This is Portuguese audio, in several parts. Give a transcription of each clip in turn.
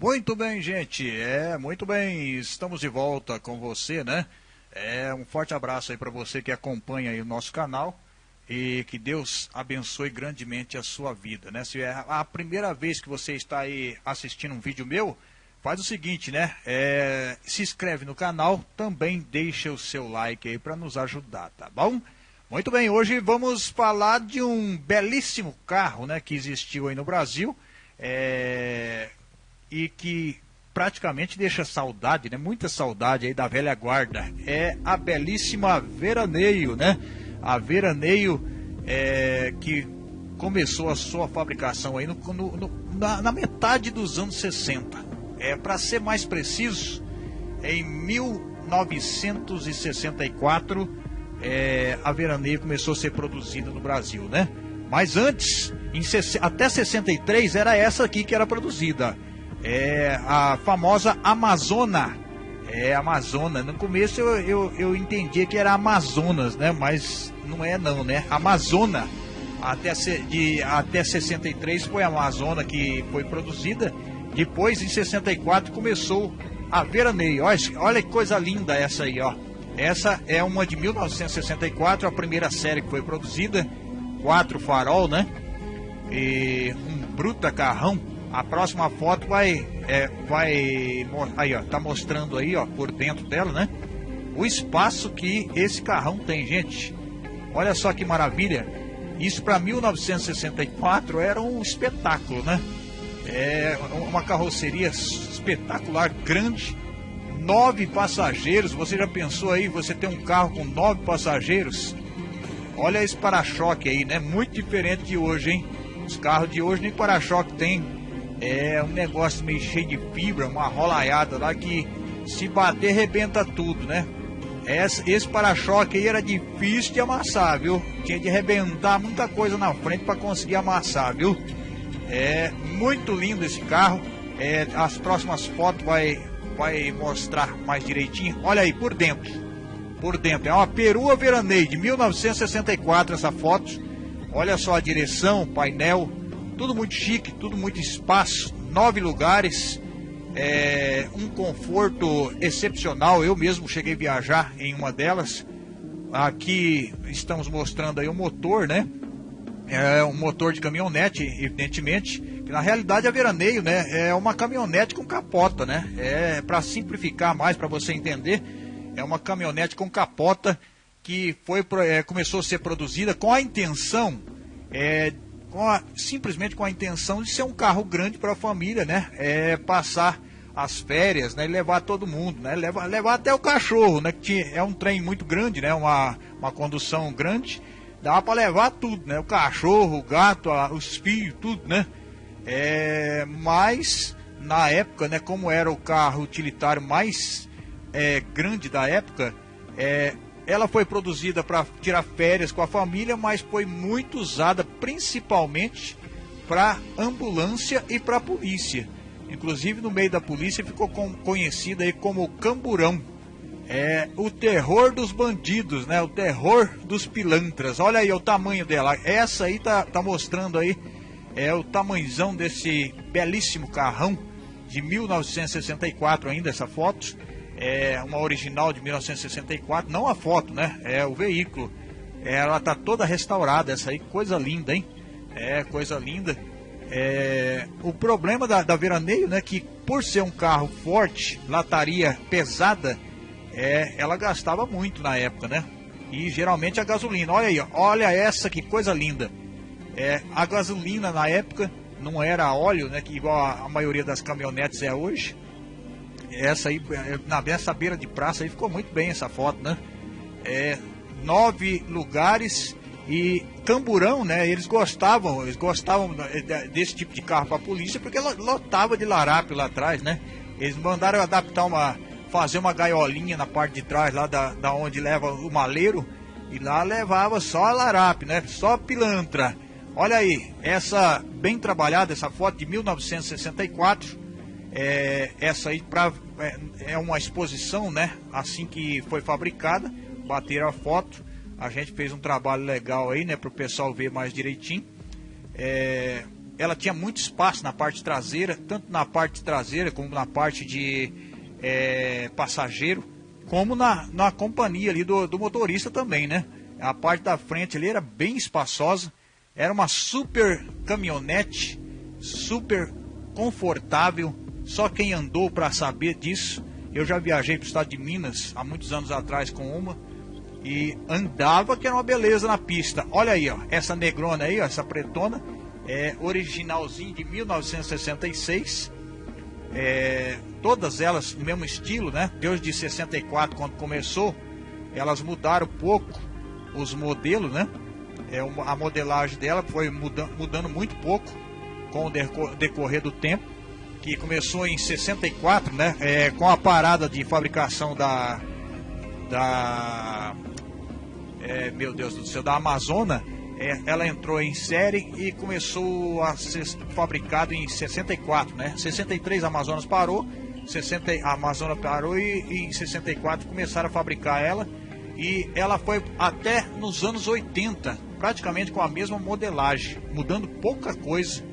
Muito bem, gente. É, muito bem. Estamos de volta com você, né? É, um forte abraço aí para você que acompanha aí o nosso canal e que Deus abençoe grandemente a sua vida, né? Se é a primeira vez que você está aí assistindo um vídeo meu, faz o seguinte, né? É, se inscreve no canal, também deixa o seu like aí para nos ajudar, tá bom? Muito bem, hoje vamos falar de um belíssimo carro, né, que existiu aí no Brasil, é, e que praticamente deixa saudade, né? Muita saudade aí da velha guarda. É a belíssima Veraneio, né? A Veraneio é, que começou a sua fabricação aí no, no, no, na, na, metade dos anos 60. É, Para ser mais preciso, em 1964 é, a Veraneio começou a ser produzida no Brasil, né? Mas antes, em, até 63, era essa aqui que era produzida é a famosa Amazona. É Amazona. No começo eu, eu, eu entendia que era Amazonas, né? Mas não é não, né? Amazona. Até, de, até 63 foi a Amazona que foi produzida. Depois, em 64, começou a Veraneio. Olha, olha que coisa linda essa aí, ó. Essa é uma de 1964, a primeira série que foi produzida. Quatro farol, né? E um bruta carrão a próxima foto vai, é, vai, aí ó, tá mostrando aí ó, por dentro dela, né? O espaço que esse carrão tem, gente. Olha só que maravilha. Isso para 1964 era um espetáculo, né? É uma carroceria espetacular, grande, nove passageiros. Você já pensou aí, você tem um carro com nove passageiros? Olha esse para-choque aí, né? Muito diferente de hoje, hein? Os carros de hoje nem para-choque tem. É um negócio meio cheio de fibra, uma rolaiada lá que se bater rebenta tudo, né? Esse, para-choque aí era difícil de amassar, viu? Tinha de arrebentar muita coisa na frente para conseguir amassar, viu? É muito lindo esse carro. É, as próximas fotos vai, vai mostrar mais direitinho. Olha aí, por dentro. Por dentro. É uma perua veraneio de 1964 essa foto. Olha só a direção, painel, tudo muito chique, tudo muito espaço, nove lugares, é, um conforto excepcional. Eu mesmo cheguei a viajar em uma delas. Aqui estamos mostrando aí o motor, né? É um motor de caminhonete, evidentemente. Que na realidade a veraneio, né? É uma caminhonete com capota, né? É para simplificar mais para você entender. É uma caminhonete com capota que foi é, começou a ser produzida com a intenção é, com a, simplesmente com a intenção de ser um carro grande para a família, né? É, passar as férias, né? E levar todo mundo, né? Levar, levar até o cachorro, né? Que tinha, é um trem muito grande, né? Uma, uma condução grande. Dá para levar tudo, né? O cachorro, o gato, a, os filhos, tudo, né? É, mas na época, né? Como era o carro utilitário mais é, grande da época, é, ela foi produzida para tirar férias com a família, mas foi muito usada principalmente para ambulância e para polícia. Inclusive no meio da polícia ficou conhecida aí como Camburão. É o terror dos bandidos, né? O terror dos pilantras. Olha aí o tamanho dela. Essa aí tá, tá mostrando aí é o tamanhozão desse belíssimo carrão de 1964 ainda essa foto é uma original de 1964, não a foto, né? É o veículo. Ela tá toda restaurada, essa aí, coisa linda, hein? É, coisa linda. É, o problema da, da Veraneio, né, que por ser um carro forte, lataria pesada, é, ela gastava muito na época, né? E geralmente a gasolina. Olha aí, olha essa que coisa linda. É, a gasolina na época não era óleo, né, que igual a, a maioria das caminhonetes é hoje essa aí, na nessa beira de praça aí ficou muito bem essa foto, né? É, nove lugares e Camburão, né? Eles gostavam, eles gostavam desse tipo de carro para a polícia porque lotava de larápio lá atrás, né? Eles mandaram adaptar uma, fazer uma gaiolinha na parte de trás lá da, da onde leva o maleiro e lá levava só a larápio, né? Só pilantra. Olha aí, essa bem trabalhada, essa foto de 1964 é, essa aí pra, é, é, uma exposição, né? Assim que foi fabricada, bateram a foto. A gente fez um trabalho legal aí, né? Para o pessoal ver mais direitinho. É, ela tinha muito espaço na parte traseira, tanto na parte traseira como na parte de é, passageiro, como na, na companhia ali do, do motorista também, né? A parte da frente ali era bem espaçosa, era uma super caminhonete, super confortável, só quem andou para saber disso. Eu já viajei para o estado de Minas há muitos anos atrás com uma e andava que era uma beleza na pista. Olha aí, ó, essa negrona aí, ó, essa pretona, é originalzinho de 1966. É, todas elas no mesmo estilo, né? Deus de 64 quando começou, elas mudaram pouco os modelos, né? É, a modelagem dela foi mudando, mudando muito pouco com o decorrer do tempo, que começou em 64, né? É, com a parada de fabricação da da é, meu Deus do céu, da Amazônia, é, ela entrou em série e começou a ser fabricado em 64, né? 63 a Amazonas parou, 60 a Amazônia parou e, e em 64 começaram a fabricar ela e ela foi até nos anos 80, praticamente com a mesma modelagem, mudando pouca coisa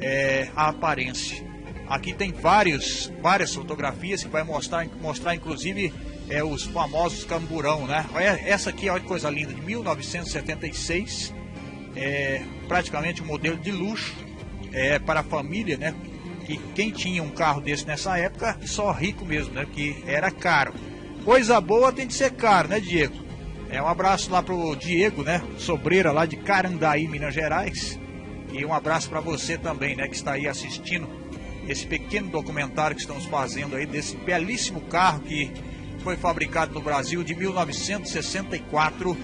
é, a aparência. Aqui tem vários, várias fotografias que vai mostrar, mostrar inclusive é, os famosos camburão, né? Essa aqui, olha que coisa linda, de 1976, é, praticamente um modelo de luxo é, para a família, né? Que quem tinha um carro desse nessa época, só rico mesmo, né? Que era caro. Coisa boa tem que ser caro, né, Diego? É um abraço lá pro Diego, né? Sobreira lá de Carandaí, Minas Gerais. E um abraço para você também, né, que está aí assistindo esse pequeno documentário que estamos fazendo aí desse belíssimo carro que foi fabricado no Brasil de 1964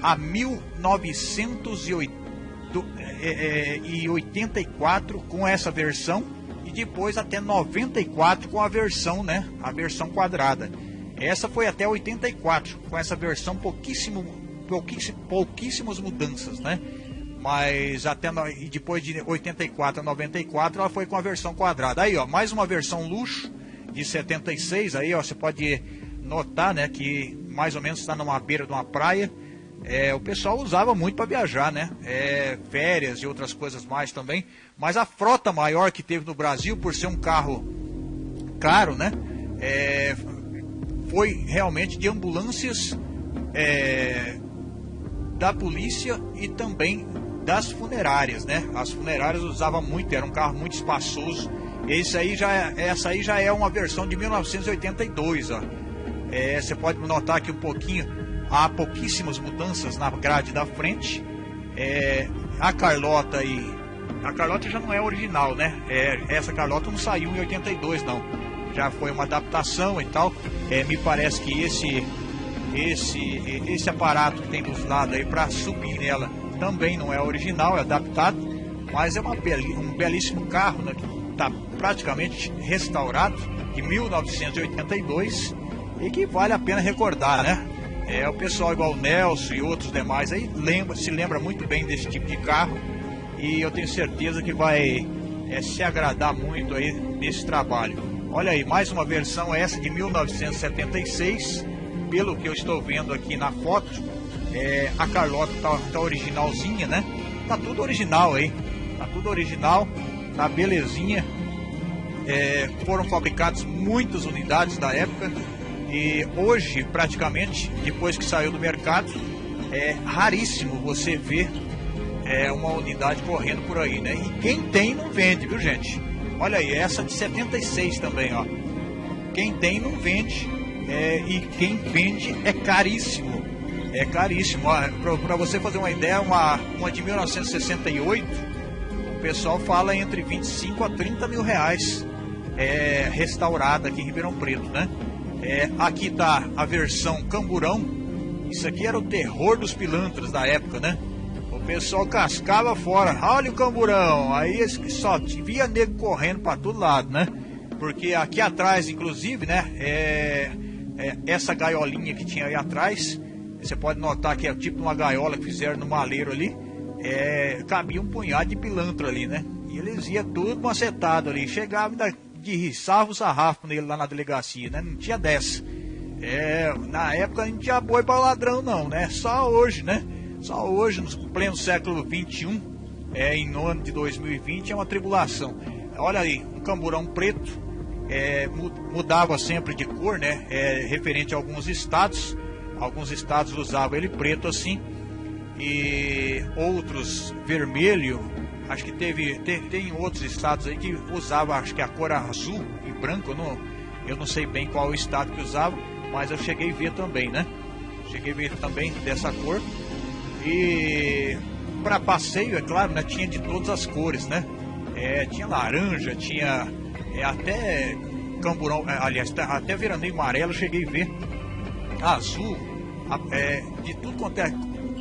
a 1984 com essa versão e depois até 94 com a versão, né, a versão quadrada. Essa foi até 84 com essa versão pouquíssimo, pouquíssimo pouquíssimas mudanças, né? Mas até no, e depois de 84 a 94 ela foi com a versão quadrada. Aí, ó, mais uma versão luxo de 76 aí, ó, você pode notar, né, que mais ou menos está numa beira de uma praia. É, o pessoal usava muito para viajar, né? É, férias e outras coisas mais também. Mas a frota maior que teve no Brasil, por ser um carro caro, né? É, foi realmente de ambulâncias é, da polícia e também das funerárias, né? As funerárias usavam muito, era um carro muito espaçoso. Esse aí já, é, essa aí já é uma versão de 1982, ó. É, você pode notar aqui um pouquinho, há pouquíssimas mudanças na grade da frente. É, a Carlota e a Carlota já não é original, né? É, essa Carlota não saiu em 82 não. Já foi uma adaptação e tal. É, me parece que esse esse esse aparato que tem dos lados aí para subir nela também não é original, é adaptado, mas é beli um belíssimo carro, né, que está praticamente restaurado, de 1982, e que vale a pena recordar, né? É, o pessoal igual o Nelson e outros demais aí lembra, se lembra muito bem desse tipo de carro e eu tenho certeza que vai é, se agradar muito aí nesse trabalho. Olha aí, mais uma versão essa de 1976, pelo que eu estou vendo aqui na foto, é, a Carlota tá, tá originalzinha, né? Tá tudo original aí. Tá tudo original, tá belezinha. É, foram fabricadas muitas unidades da época e hoje, praticamente, depois que saiu do mercado, é raríssimo você ver é, uma unidade correndo por aí, né? E quem tem não vende, viu gente? Olha aí, essa de 76 também, ó. Quem tem não vende é, e quem vende é caríssimo é caríssimo. Para você fazer uma ideia, uma, uma de 1968, o pessoal fala entre 25 a 30 mil reais é, restaurada aqui em Ribeirão Preto, né? É, aqui tá a versão camburão. Isso aqui era o terror dos pilantras da época, né? O pessoal cascava fora. Olha o camburão. Aí só via nego correndo para todo lado, né? Porque aqui atrás, inclusive, né? É, é, essa gaiolinha que tinha aí atrás você pode notar que é tipo uma gaiola que fizeram no maleiro ali. É, cabia um punhado de pilantra ali, né? E eles iam tudo macetado ali. Chegava ainda de riçava o sarrafo nele lá na delegacia, né? Não tinha dessa. É, na época não tinha boi para ladrão, não, né? Só hoje, né? Só hoje, no pleno século XXI, é, em ano de 2020 é uma tribulação. Olha aí, um camburão preto, é, mudava sempre de cor, né? É, referente a alguns estados. Alguns estados usavam ele preto assim, e outros vermelho. Acho que teve, tem, tem outros estados aí que usava, acho que a cor azul e branco. Não, eu não sei bem qual estado que usava, mas eu cheguei a ver também, né? Cheguei a ver também dessa cor. E para passeio, é claro, né, tinha de todas as cores, né? É, tinha laranja, tinha é, até camburão, é, aliás, até veraneio amarelo cheguei a ver. Azul, é, de tudo quanto é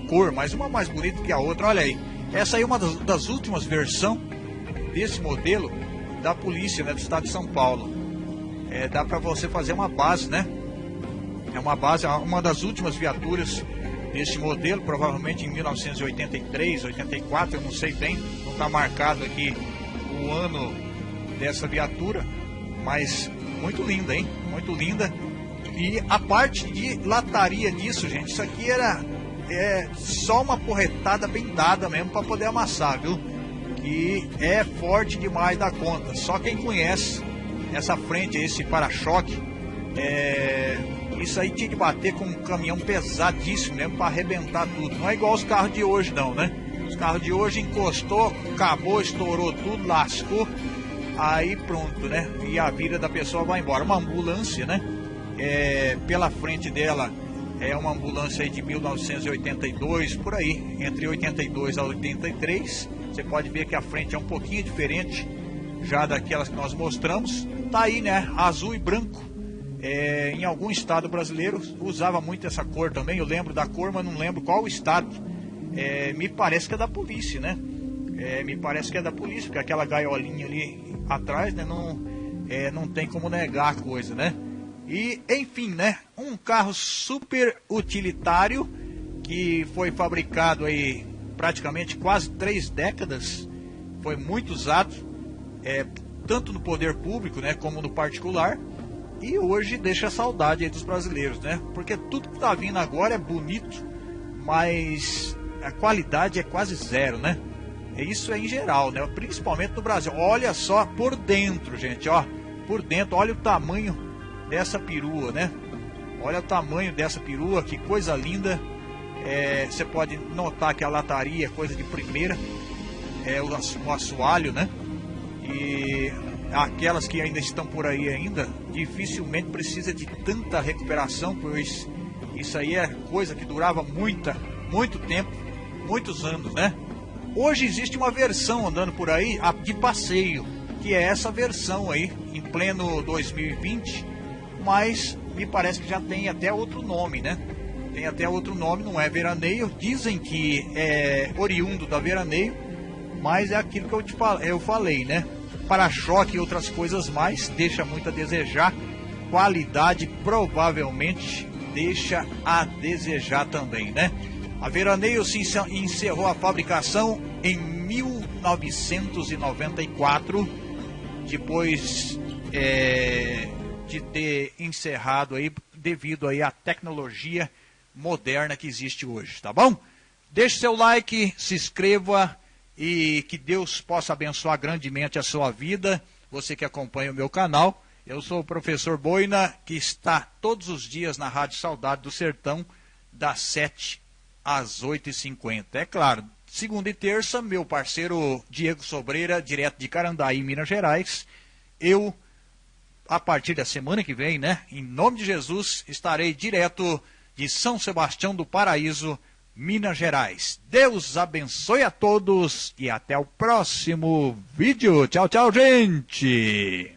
cor, mas uma mais bonita que a outra. Olha aí, essa aí é uma das, das últimas versões desse modelo da polícia né, do estado de São Paulo. É, dá para você fazer uma base, né? É uma base, uma das últimas viaturas desse modelo, provavelmente em 1983, 84, eu não sei bem, não está marcado aqui o ano dessa viatura, mas muito linda, hein? Muito linda. E a parte de lataria disso, gente, isso aqui era é, só uma porretada bem dada mesmo para poder amassar, viu? Que é forte demais da conta. Só quem conhece essa frente, esse para-choque, é, isso aí tinha que bater com um caminhão pesadíssimo mesmo para arrebentar tudo. Não é igual os carros de hoje, não, né? Os carros de hoje encostou, acabou, estourou tudo, lascou, aí pronto, né? E a vida da pessoa vai embora. Uma ambulância, né? É, pela frente dela é uma ambulância de 1982, por aí, entre 82 a 83. Você pode ver que a frente é um pouquinho diferente já daquelas que nós mostramos. Tá aí, né? Azul e branco é, em algum estado brasileiro usava muito essa cor também. Eu lembro da cor, mas não lembro qual estado. É, me parece que é da polícia, né? É, me parece que é da polícia, porque aquela gaiolinha ali atrás, né? Não, é, não tem como negar a coisa, né? E, enfim, né? Um carro super utilitário que foi fabricado aí praticamente quase três décadas. Foi muito usado, é, tanto no poder público, né? Como no particular e hoje deixa saudade aí dos brasileiros, né? Porque tudo que tá vindo agora é bonito, mas a qualidade é quase zero, né? Isso é em geral, né? Principalmente no Brasil. Olha só por dentro, gente, ó. Por dentro, olha o tamanho dessa perua, né? Olha o tamanho dessa perua, que coisa linda. É, você pode notar que a lataria é coisa de primeira. É o, o assoalho, né? E aquelas que ainda estão por aí ainda, dificilmente precisa de tanta recuperação, pois isso aí é coisa que durava muita, muito tempo, muitos anos, né? Hoje existe uma versão andando por aí de passeio, que é essa versão aí, em pleno 2020, mas me parece que já tem até outro nome, né? Tem até outro nome, não é veraneio. Dizem que é oriundo da veraneio, mas é aquilo que eu, te, eu falei, né? para-choque e outras coisas mais, deixa muito a desejar. Qualidade provavelmente deixa a desejar também, né? A Veraneio se encerrou a fabricação em 1994, depois é, de ter encerrado aí devido aí à tecnologia moderna que existe hoje, tá bom? Deixe seu like, se inscreva e que Deus possa abençoar grandemente a sua vida, você que acompanha o meu canal. Eu sou o professor Boina, que está todos os dias na Rádio Saudade do Sertão, das 7 às 8h50. É claro, segunda e terça, meu parceiro Diego Sobreira, direto de Carandaí, Minas Gerais. Eu, a partir da semana que vem, né, em nome de Jesus, estarei direto de São Sebastião do Paraíso, Minas Gerais. Deus abençoe a todos e até o próximo vídeo. Tchau, tchau, gente!